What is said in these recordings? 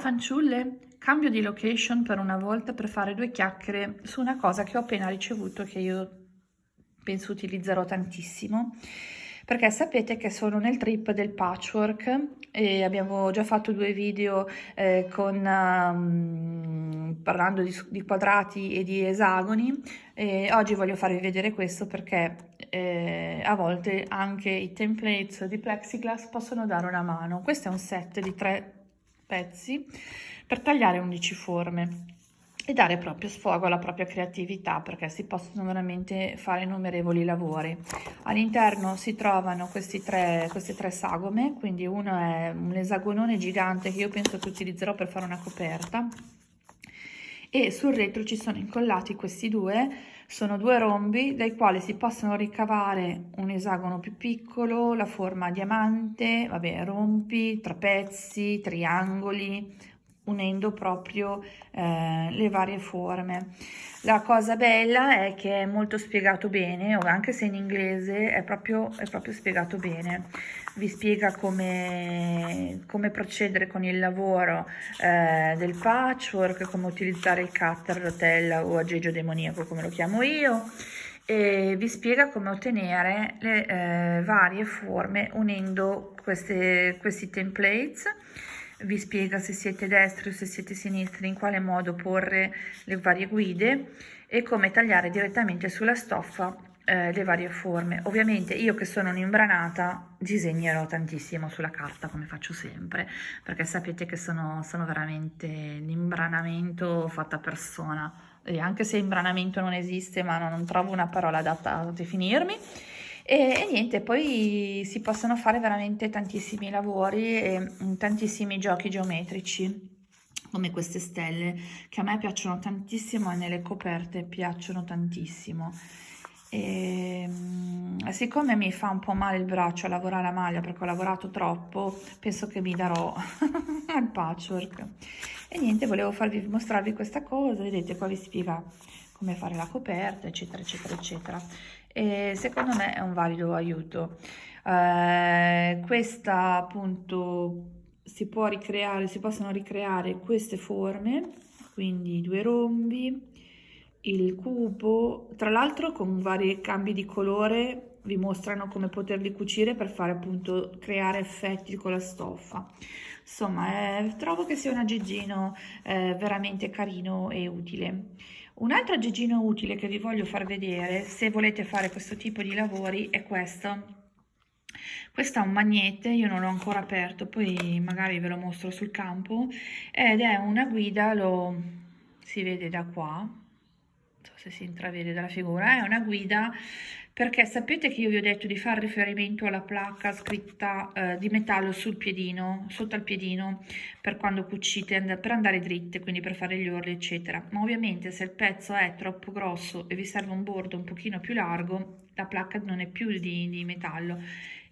fanciulle, cambio di location per una volta per fare due chiacchiere su una cosa che ho appena ricevuto che io penso utilizzerò tantissimo. Perché sapete che sono nel trip del patchwork e abbiamo già fatto due video eh, con, um, parlando di, di, quadrati e di esagoni. E oggi voglio farvi vedere questo perché eh, a volte anche i templates di plexiglass possono dare una mano. Questo è un set di tre pezzi per tagliare 11 forme e dare proprio sfogo alla propria creatività perché si possono veramente fare innumerevoli lavori. All'interno si trovano questi tre, queste tre sagome, quindi uno è un esagonone gigante che io penso che utilizzerò per fare una coperta e sul retro ci sono incollati questi due, sono due rombi dai quali si possono ricavare un esagono più piccolo, la forma a diamante, vabbè, rompi, trapezzi, triangoli, unendo proprio eh, le varie forme. La cosa bella è che è molto spiegato bene, anche se in inglese è proprio, è proprio spiegato bene. Vi spiega come, come procedere con il lavoro eh, del patchwork, come utilizzare il cutter, rotella o aggeggio demoniaco come lo chiamo io e vi spiega come ottenere le eh, varie forme unendo queste, questi templates vi spiega se siete destri o se siete sinistri, in quale modo porre le varie guide e come tagliare direttamente sulla stoffa eh, le varie forme. Ovviamente io che sono un'imbranata disegnerò tantissimo sulla carta come faccio sempre perché sapete che sono, sono veramente l'imbranamento fatta persona e anche se imbranamento non esiste ma non, non trovo una parola adatta a definirmi e, e, niente, poi si possono fare veramente tantissimi lavori e mm, tantissimi giochi geometrici come queste stelle che a me piacciono tantissimo e nelle coperte piacciono tantissimo. E, mm, siccome mi fa un po' male il braccio a lavorare a maglia perché ho lavorato troppo penso che mi darò al patchwork. E niente volevo farvi mostrarvi questa cosa vedete qua vi spiega come fare la coperta eccetera eccetera eccetera e secondo me è un valido aiuto. Eh, questa appunto si può ricreare, si possono ricreare queste forme, quindi due rombi, il cubo, tra l'altro con vari cambi di colore vi mostrano come poterli cucire per fare appunto creare effetti con la stoffa. Insomma, eh, trovo che sia un aggeggino eh, veramente carino e utile. Un altro aggeggino utile che vi voglio far vedere se volete fare questo tipo di lavori è questo. Questo è un magnete, io non l'ho ancora aperto, poi magari ve lo mostro sul campo, ed è una guida, lo si vede da qua, se si intravede dalla figura, è una guida perché sapete che io vi ho detto di fare riferimento alla placca scritta eh, di metallo sul piedino, sotto al piedino, per quando cucite, per andare dritte, quindi per fare gli orli, eccetera. Ma ovviamente se il pezzo è troppo grosso e vi serve un bordo un pochino più largo, la placca non è più di, di metallo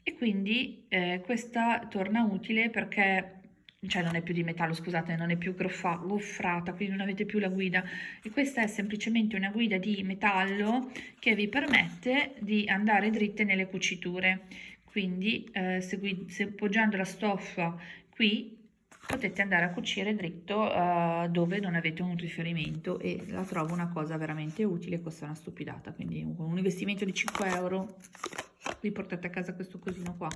e quindi eh, questa torna utile perché cioè non è più di metallo, scusate, non è più goffrata, quindi non avete più la guida. E questa è semplicemente una guida di metallo che vi permette di andare dritte nelle cuciture. Quindi eh, se, poggiando la stoffa qui potete andare a cucire dritto uh, dove non avete un riferimento e la trovo una cosa veramente utile, costa una stupidata, quindi un investimento di 5 euro vi portate a casa questo cosino qua.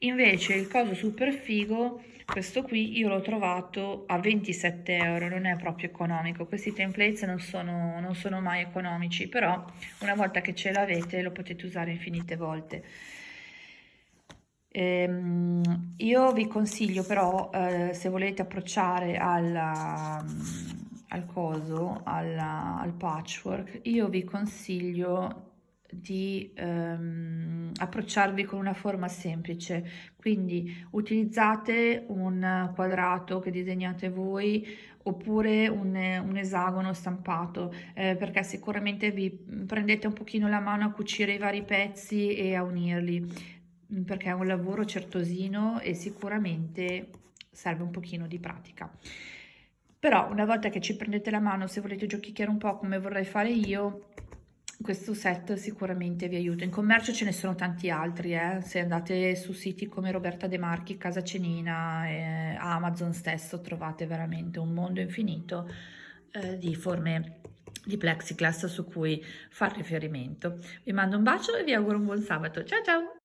Invece il coso super figo questo qui io l'ho trovato a 27 euro non è proprio economico. Questi templates non sono, non sono mai economici però una volta che ce l'avete lo potete usare infinite volte. Ehm, io vi consiglio però eh, se volete approcciare alla, al coso alla, al patchwork io vi consiglio di ehm, approcciarvi con una forma semplice. Quindi utilizzate un quadrato che disegnate voi oppure un, un esagono stampato eh, perché sicuramente vi prendete un pochino la mano a cucire i vari pezzi e a unirli perché è un lavoro certosino e sicuramente serve un pochino di pratica. Però una volta che ci prendete la mano se volete giochicchiare un po' come vorrei fare io questo set sicuramente vi aiuta. In commercio ce ne sono tanti altri, eh? se andate su siti come Roberta De Marchi, Casa Cenina, eh, Amazon stesso trovate veramente un mondo infinito eh, di forme di plexiglass su cui far riferimento. Vi mando un bacio e vi auguro un buon sabato. Ciao ciao!